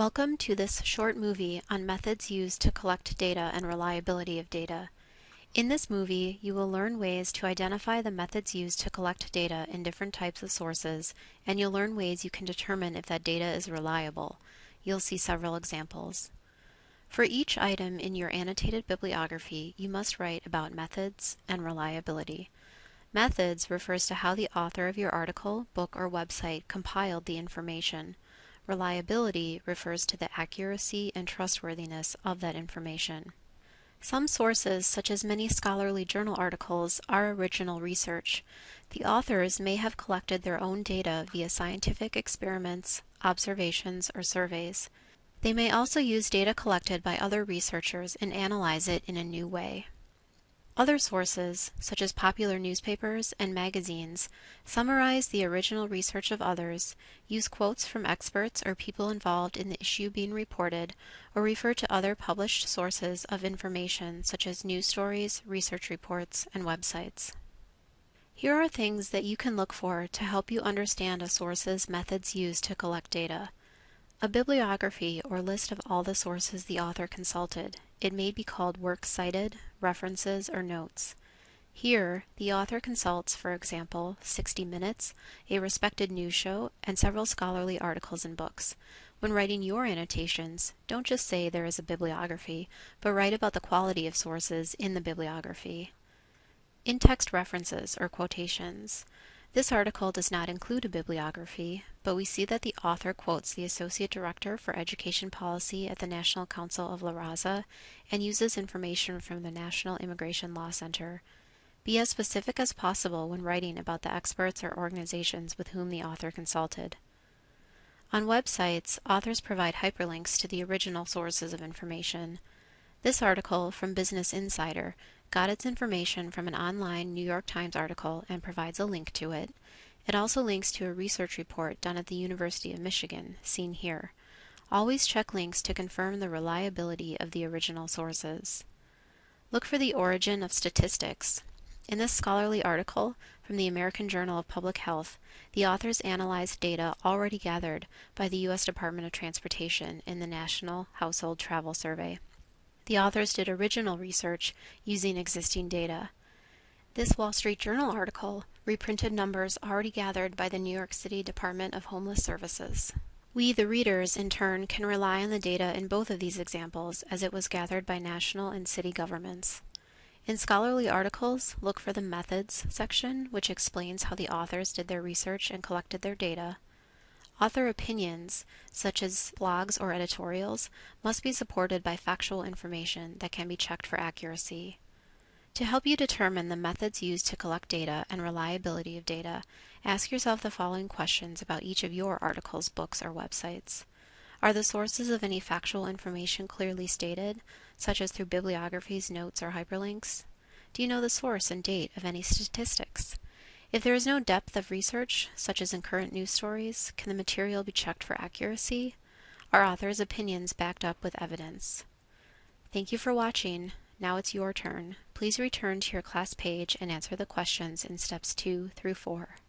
Welcome to this short movie on methods used to collect data and reliability of data. In this movie, you will learn ways to identify the methods used to collect data in different types of sources, and you'll learn ways you can determine if that data is reliable. You'll see several examples. For each item in your annotated bibliography, you must write about methods and reliability. Methods refers to how the author of your article, book, or website compiled the information. Reliability refers to the accuracy and trustworthiness of that information. Some sources, such as many scholarly journal articles, are original research. The authors may have collected their own data via scientific experiments, observations, or surveys. They may also use data collected by other researchers and analyze it in a new way. Other sources, such as popular newspapers and magazines, summarize the original research of others, use quotes from experts or people involved in the issue being reported, or refer to other published sources of information such as news stories, research reports, and websites. Here are things that you can look for to help you understand a source's methods used to collect data. A bibliography or list of all the sources the author consulted. It may be called works cited, references, or notes. Here, the author consults, for example, 60 Minutes, a respected news show, and several scholarly articles and books. When writing your annotations, don't just say there is a bibliography, but write about the quality of sources in the bibliography. In-text references or quotations. This article does not include a bibliography, but we see that the author quotes the Associate Director for Education Policy at the National Council of La Raza and uses information from the National Immigration Law Center. Be as specific as possible when writing about the experts or organizations with whom the author consulted. On websites, authors provide hyperlinks to the original sources of information. This article from Business Insider got its information from an online New York Times article and provides a link to it. It also links to a research report done at the University of Michigan, seen here. Always check links to confirm the reliability of the original sources. Look for the origin of statistics. In this scholarly article from the American Journal of Public Health, the authors analyzed data already gathered by the U.S. Department of Transportation in the National Household Travel Survey. The authors did original research using existing data. This Wall Street Journal article reprinted numbers already gathered by the New York City Department of Homeless Services. We, the readers, in turn, can rely on the data in both of these examples as it was gathered by national and city governments. In scholarly articles, look for the Methods section, which explains how the authors did their research and collected their data. Author opinions, such as blogs or editorials, must be supported by factual information that can be checked for accuracy. To help you determine the methods used to collect data and reliability of data, ask yourself the following questions about each of your articles, books, or websites. Are the sources of any factual information clearly stated, such as through bibliographies, notes, or hyperlinks? Do you know the source and date of any statistics? If there is no depth of research, such as in current news stories, can the material be checked for accuracy? Are authors' opinions backed up with evidence? Thank you for watching. Now it's your turn. Please return to your class page and answer the questions in steps 2 through 4.